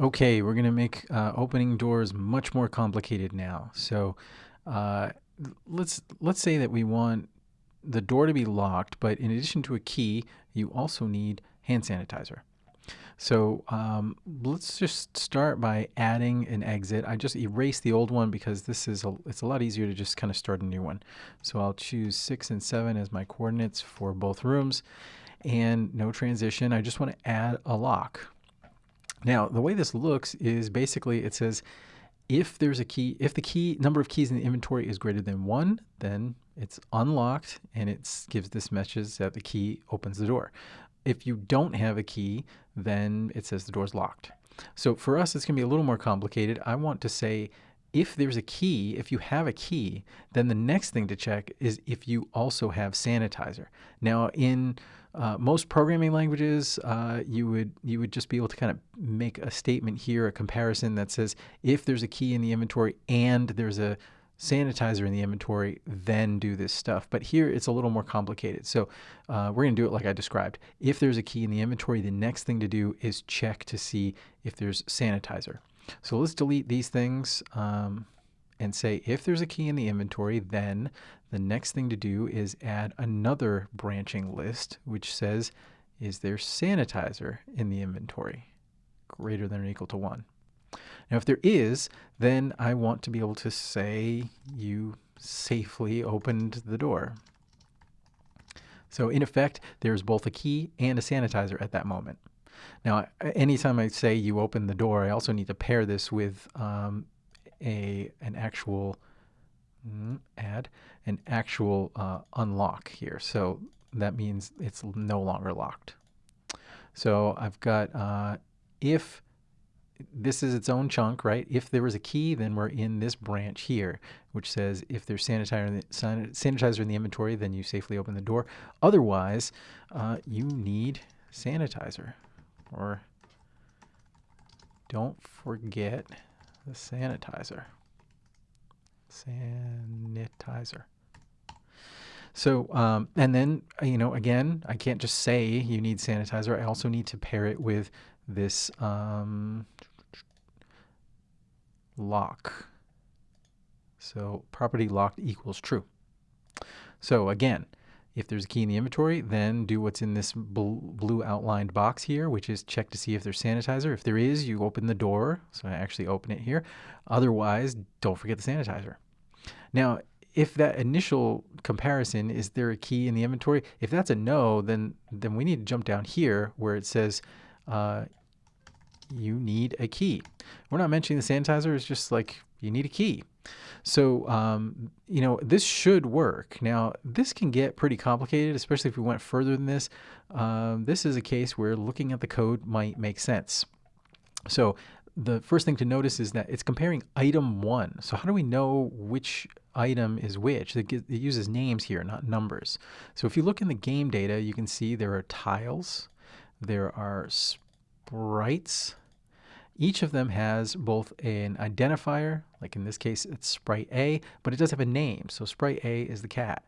Okay, we're going to make uh, opening doors much more complicated now. So uh, let's let's say that we want the door to be locked, but in addition to a key, you also need hand sanitizer. So um, let's just start by adding an exit. I just erased the old one because this is a, it's a lot easier to just kind of start a new one. So I'll choose six and seven as my coordinates for both rooms and no transition. I just want to add a lock. Now, the way this looks is basically it says if there's a key, if the key number of keys in the inventory is greater than one, then it's unlocked and it gives this message that the key opens the door. If you don't have a key, then it says the door's locked. So for us, it's going to be a little more complicated. I want to say if there's a key, if you have a key, then the next thing to check is if you also have sanitizer. Now, in uh, most programming languages, uh, you would you would just be able to kind of make a statement here, a comparison that says if there's a key in the inventory and there's a sanitizer in the inventory, then do this stuff. But here it's a little more complicated. So uh, we're going to do it like I described. If there's a key in the inventory, the next thing to do is check to see if there's sanitizer. So let's delete these things um, and say if there's a key in the inventory, then the next thing to do is add another branching list, which says, is there sanitizer in the inventory greater than or equal to 1? Now, if there is, then I want to be able to say you safely opened the door. So in effect, there's both a key and a sanitizer at that moment. Now, anytime I say you open the door, I also need to pair this with um, a an actual mm, add an actual uh, unlock here. So that means it's no longer locked. So I've got uh, if this is its own chunk, right? If there was a key, then we're in this branch here, which says if there's sanitizer in the, sanitizer in the inventory, then you safely open the door. Otherwise, uh, you need sanitizer. Or don't forget the sanitizer. Sanitizer. So, um, and then, you know, again, I can't just say you need sanitizer. I also need to pair it with this um, lock. So property locked equals true. So again, if there's a key in the inventory, then do what's in this blue outlined box here, which is check to see if there's sanitizer. If there is, you open the door. So I actually open it here. Otherwise, don't forget the sanitizer. Now, if that initial comparison, is there a key in the inventory? If that's a no, then, then we need to jump down here where it says uh, you need a key. We're not mentioning the sanitizer. It's just like you need a key. So, um, you know, this should work. Now, this can get pretty complicated, especially if we went further than this. Um, this is a case where looking at the code might make sense. So the first thing to notice is that it's comparing item one. So how do we know which item is which? It, it uses names here, not numbers. So if you look in the game data, you can see there are tiles, there are sprites, each of them has both an identifier, like in this case it's sprite A, but it does have a name. So sprite A is the cat.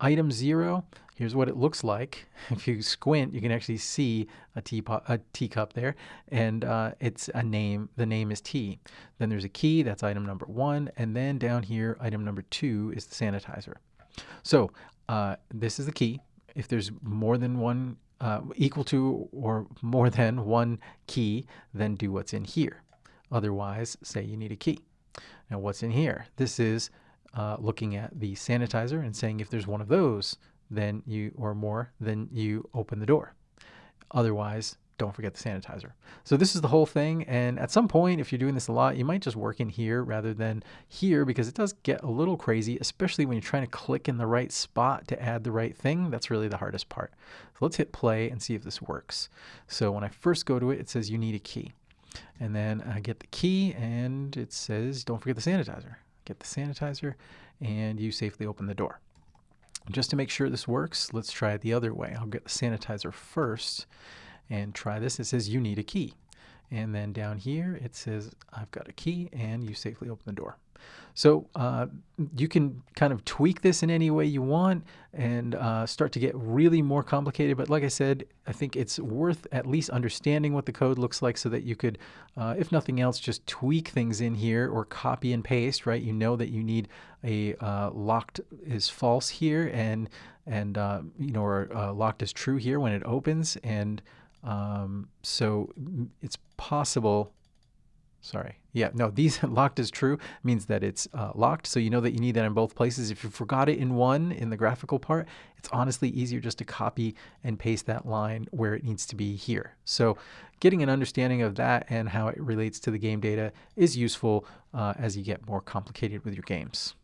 Item 0, here's what it looks like. If you squint, you can actually see a, teapot, a teacup there, and uh, it's a name. The name is T. Then there's a key, that's item number 1, and then down here, item number 2 is the sanitizer. So uh, this is the key. If there's more than one uh, equal to or more than one key, then do what's in here. Otherwise, say you need a key. Now, what's in here? This is uh, looking at the sanitizer and saying if there's one of those, then you or more, then you open the door. Otherwise, don't forget the sanitizer. So this is the whole thing. And at some point, if you're doing this a lot, you might just work in here rather than here because it does get a little crazy, especially when you're trying to click in the right spot to add the right thing. That's really the hardest part. So let's hit play and see if this works. So when I first go to it, it says you need a key. And then I get the key and it says, don't forget the sanitizer. Get the sanitizer and you safely open the door. Just to make sure this works, let's try it the other way. I'll get the sanitizer first and try this. It says you need a key. And then down here it says I've got a key and you safely open the door. So uh, you can kind of tweak this in any way you want and uh, start to get really more complicated. But like I said, I think it's worth at least understanding what the code looks like so that you could, uh, if nothing else, just tweak things in here or copy and paste, right? You know that you need a uh, locked is false here and, and uh, you know, or uh, locked is true here when it opens. And um, so it's possible Sorry. Yeah, no, these locked is true means that it's uh, locked. So you know that you need that in both places. If you forgot it in one, in the graphical part, it's honestly easier just to copy and paste that line where it needs to be here. So getting an understanding of that and how it relates to the game data is useful uh, as you get more complicated with your games.